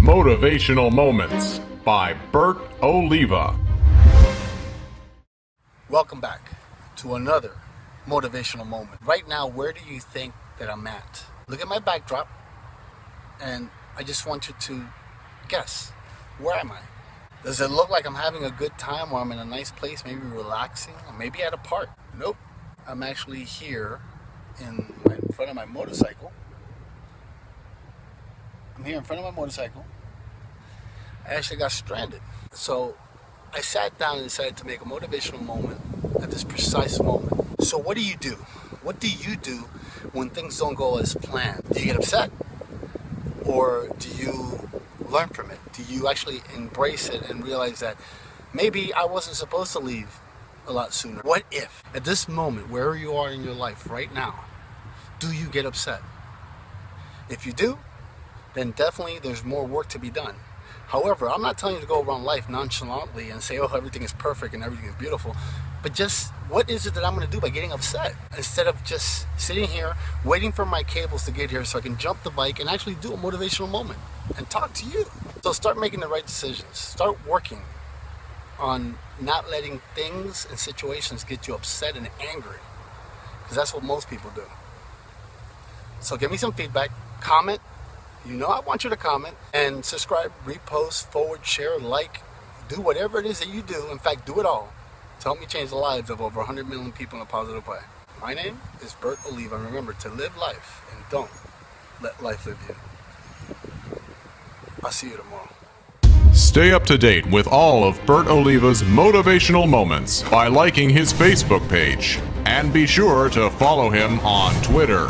Motivational Moments by Bert Oliva. Welcome back to another motivational moment. Right now, where do you think that I'm at? Look at my backdrop, and I just want you to guess where am I? Does it look like I'm having a good time or I'm in a nice place, maybe relaxing, or maybe at a park? Nope. I'm actually here in, my, in front of my motorcycle. I'm here in front of my motorcycle. I actually got stranded. So I sat down and decided to make a motivational moment at this precise moment. So what do you do? What do you do when things don't go as planned? Do you get upset? Or do you learn from it? Do you actually embrace it and realize that maybe I wasn't supposed to leave a lot sooner? What if, at this moment, wherever you are in your life right now, do you get upset? If you do, then definitely there's more work to be done. However, I'm not telling you to go around life nonchalantly and say, oh, everything is perfect and everything is beautiful. But just what is it that I'm going to do by getting upset? Instead of just sitting here, waiting for my cables to get here so I can jump the bike and actually do a motivational moment and talk to you. So start making the right decisions. Start working on not letting things and situations get you upset and angry. Because that's what most people do. So give me some feedback, comment, you know I want you to comment and subscribe, repost, forward, share, like, do whatever it is that you do. In fact, do it all to help me change the lives of over 100 million people in a positive way. My name is Bert Oliva. Remember to live life and don't let life live you. I'll see you tomorrow. Stay up to date with all of Bert Oliva's motivational moments by liking his Facebook page. And be sure to follow him on Twitter.